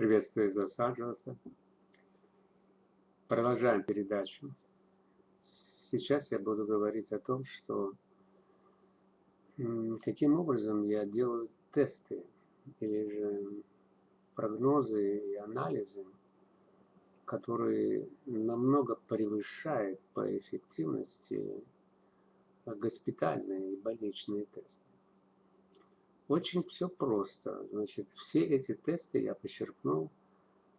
Приветствую Лос-Анджелеса. Продолжаем передачу. Сейчас я буду говорить о том, что каким образом я делаю тесты или же прогнозы и анализы, которые намного превышают по эффективности госпитальные и больничные тесты. Очень все просто. Значит, все эти тесты я почерпнул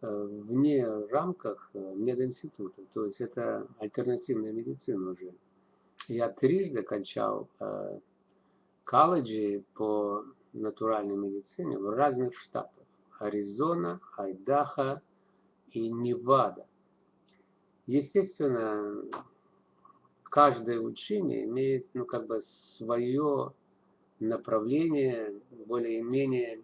э, вне рамках э, мединститута. То есть это альтернативная медицина уже. Я трижды кончал э, колледжи по натуральной медицине в разных штатах. Аризона, Айдахо и Невада. Естественно, каждое учение имеет ну, как бы свое направление более-менее.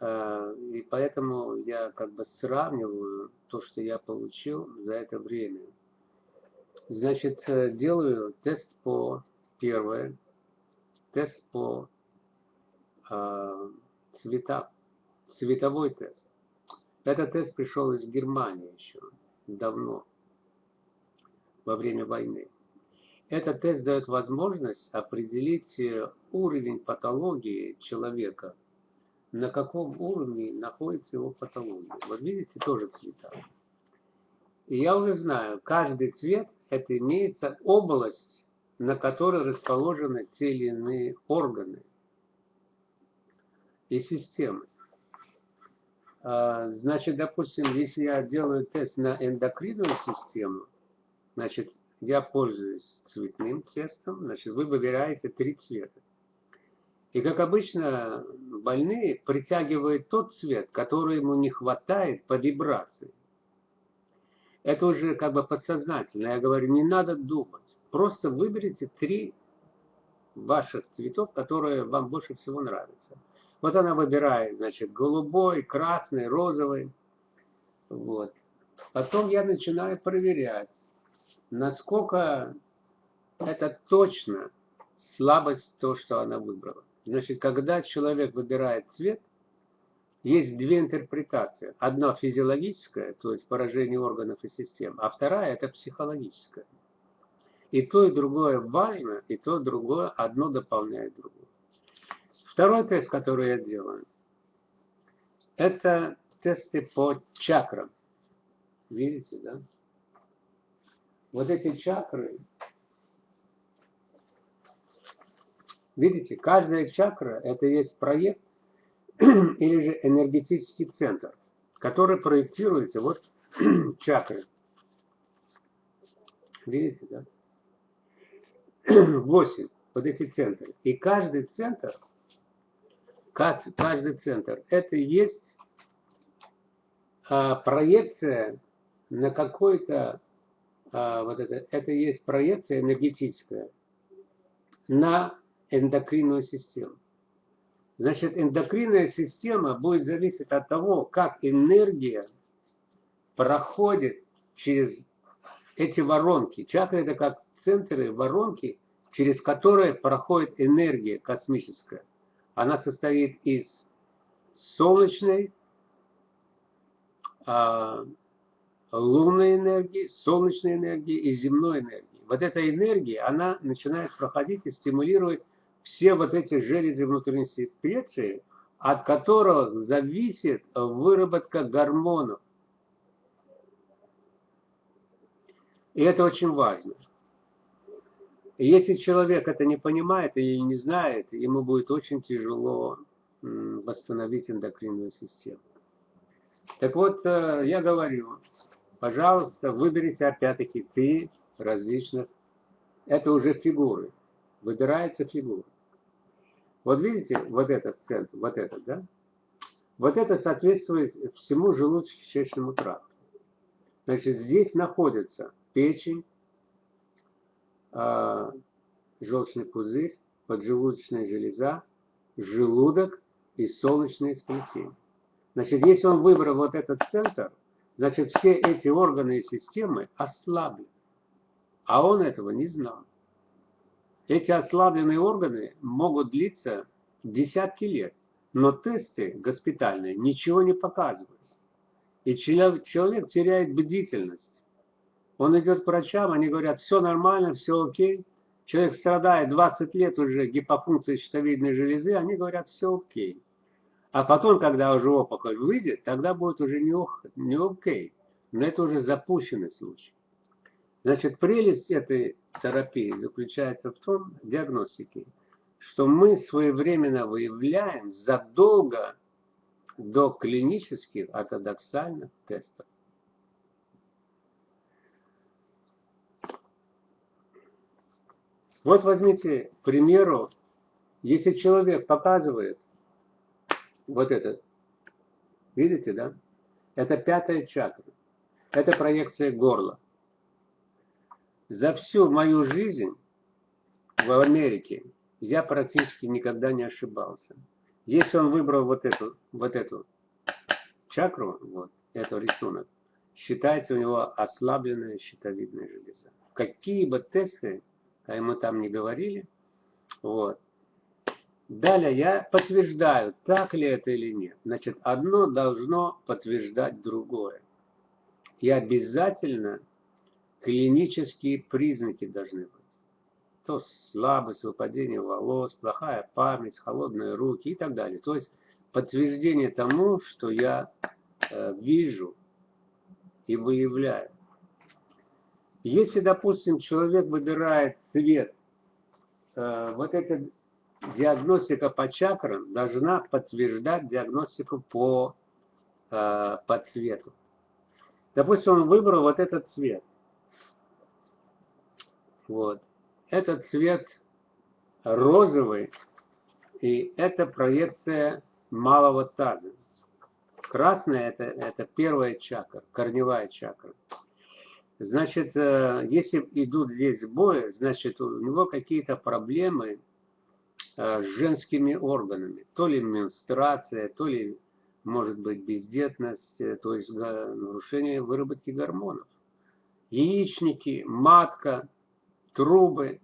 А, и поэтому я как бы сравниваю то, что я получил за это время. Значит, э, делаю тест по первое, тест по э, цвета, цветовой тест. Этот тест пришел из Германии еще давно, во время войны. Этот тест дает возможность определить э, уровень патологии человека, на каком уровне находится его патология. Вот видите, тоже цвета. И я уже знаю, каждый цвет это имеется область, на которой расположены те или иные органы и системы. А, значит, допустим, если я делаю тест на эндокринную систему, значит, я пользуюсь цветным тестом, значит, вы выбираете три цвета. И, как обычно, больные притягивают тот цвет, который ему не хватает по вибрации. Это уже как бы подсознательно. Я говорю, не надо думать. Просто выберите три ваших цветов, которые вам больше всего нравятся. Вот она выбирает, значит, голубой, красный, розовый. Вот. Потом я начинаю проверять насколько это точно слабость то, что она выбрала. Значит, когда человек выбирает цвет, есть две интерпретации. Одна физиологическая, то есть поражение органов и систем, а вторая это психологическая. И то, и другое важно, и то, и другое, одно дополняет другое. Второй тест, который я делаю, это тесты по чакрам. Видите, да? Вот эти чакры, видите, каждая чакра это есть проект или же энергетический центр, который проектируется, вот чакры. Видите, да? Восемь, вот эти центры. И каждый центр, каждый центр, это есть а, проекция на какой-то а, вот это, это есть проекция энергетическая на эндокринную систему. Значит, эндокринная система будет зависеть от того, как энергия проходит через эти воронки. Чакры это как центры воронки, через которые проходит энергия космическая. Она состоит из солнечной, а, лунной энергии, солнечной энергии и земной энергии. Вот эта энергия, она начинает проходить и стимулировать все вот эти железы внутренней секреции, от которых зависит выработка гормонов. И это очень важно. Если человек это не понимает и не знает, ему будет очень тяжело восстановить эндокринную систему. Так вот, э, я говорю, Пожалуйста, выберите опять-таки три различных. Это уже фигуры. Выбирается фигура. Вот видите, вот этот центр, вот этот, да? Вот это соответствует всему желудочно-кишечному тракту. Значит, здесь находится печень, э, желчный пузырь, поджелудочная железа, желудок и солнечное сплетение. Значит, если он выбрал вот этот центр, Значит, все эти органы и системы ослаблены. А он этого не знал. Эти ослабленные органы могут длиться десятки лет. Но тесты госпитальные ничего не показывают. И человек теряет бдительность. Он идет к врачам, они говорят, все нормально, все окей. Человек страдает 20 лет уже гипофункцией щитовидной железы, они говорят, все окей. А потом, когда уже опухоль выйдет, тогда будет уже не, не окей. Но это уже запущенный случай. Значит, прелесть этой терапии заключается в том, диагностике, что мы своевременно выявляем задолго до клинических ортодоксальных тестов. Вот возьмите, к примеру, если человек показывает вот этот, видите, да? Это пятая чакра. Это проекция горла. За всю мою жизнь в Америке я практически никогда не ошибался. Если он выбрал вот эту, вот эту чакру, вот этот рисунок, считается у него ослабленная щитовидная железа. Какие бы тесты а мы там не говорили, вот. Далее я подтверждаю, так ли это или нет. Значит, одно должно подтверждать другое. И обязательно клинические признаки должны быть. То слабость, выпадение волос, плохая память, холодные руки и так далее. То есть подтверждение тому, что я э, вижу и выявляю. Если, допустим, человек выбирает цвет, э, вот эта диагностика по чакрам должна подтверждать диагностику по, э, по цвету. Допустим, он выбрал вот этот цвет. Вот. Этот цвет розовый, и это проекция малого таза. Красная это, это первая чакра, корневая чакра. Значит, э, если идут здесь сбои, значит, у него какие-то проблемы женскими органами. То ли менструация, то ли, может быть, бездетность, э, то есть нарушение выработки гормонов. Яичники, матка, трубы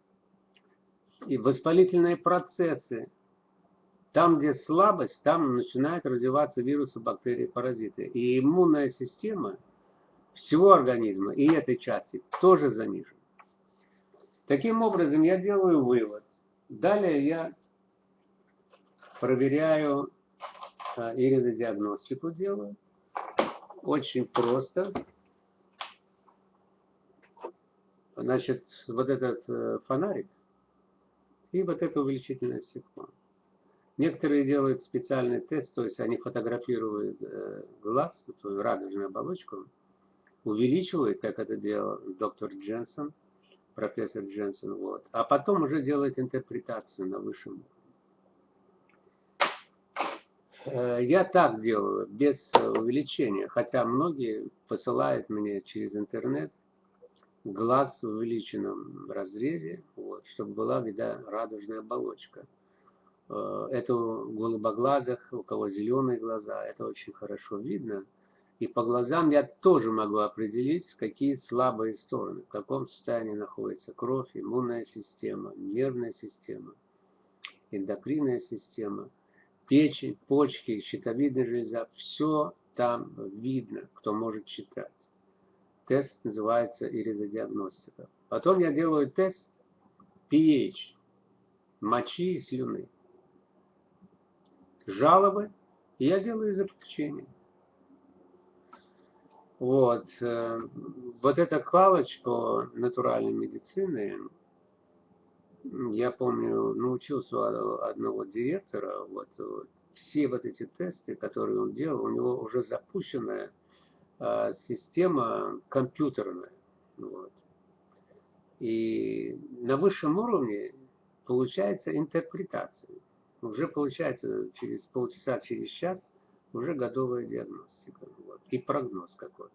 и воспалительные процессы. Там, где слабость, там начинают развиваться вирусы, бактерии, паразиты. И иммунная система – всего организма и этой части тоже занижен. Таким образом, я делаю вывод. Далее я проверяю а, иридодиагностику делаю. Очень просто. Значит, вот этот э, фонарик и вот это увеличительное стекло. Некоторые делают специальный тест, то есть они фотографируют э, глаз, эту радужную оболочку, увеличивает, как это делал доктор Дженсон, профессор Дженсон, вот, а потом уже делает интерпретацию на высшем уровне. Э, я так делаю, без увеличения, хотя многие посылают мне через интернет глаз в увеличенном разрезе, вот, чтобы была вида радужная оболочка. Э, это у голубоглазых, у кого зеленые глаза, это очень хорошо видно. И по глазам я тоже могу определить, какие слабые стороны, в каком состоянии находится кровь, иммунная система, нервная система, эндокринная система, печень, почки, щитовидная железа. Все там видно, кто может читать. Тест называется иридодиагностика. Потом я делаю тест pH, мочи и слюны. Жалобы, и я делаю заключение. Вот. Э, вот эта палочка натуральной медицины, я помню, научился у одного директора, вот, все вот эти тесты, которые он делал, у него уже запущенная а, система компьютерная. Вот. И на высшем уровне получается интерпретация. Уже получается через полчаса, через час уже готовая диагностика вот, и прогноз какой-то.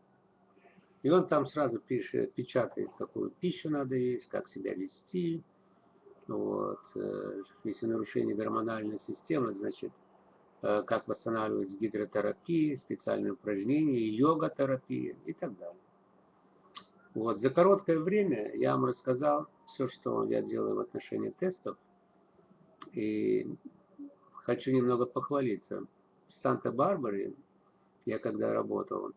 И он там сразу пишет, печатает, какую пищу надо есть, как себя вести. Вот. Э, если нарушение гормональной системы, значит, э, как восстанавливать с гидротерапией, специальные упражнения, йога-терапия и так далее. Вот. За короткое время я вам рассказал все, что я делаю в отношении тестов. И хочу немного похвалиться. В Санта-Барбаре, я когда работал,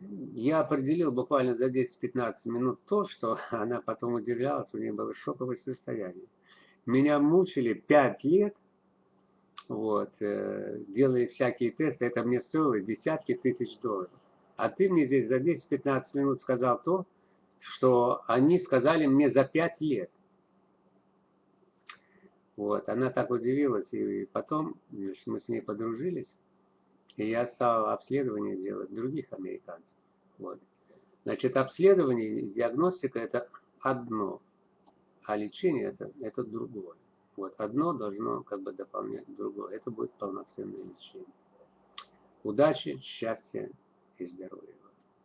я определил буквально за 10-15 минут то, что она потом удивлялась, у нее было шоковое состояние. Меня мучили 5 лет, вот, э, делая всякие тесты, это мне стоило десятки тысяч долларов. А ты мне здесь за 10-15 минут сказал то, что они сказали мне за 5 лет. Вот, она так удивилась, и потом значит, мы с ней подружились, и я стал обследование делать других американцев. Вот. Значит, обследование и диагностика это одно, а лечение это, это другое. Вот, одно должно как бы дополнять другое. Это будет полноценное лечение. Удачи, счастья и здоровья.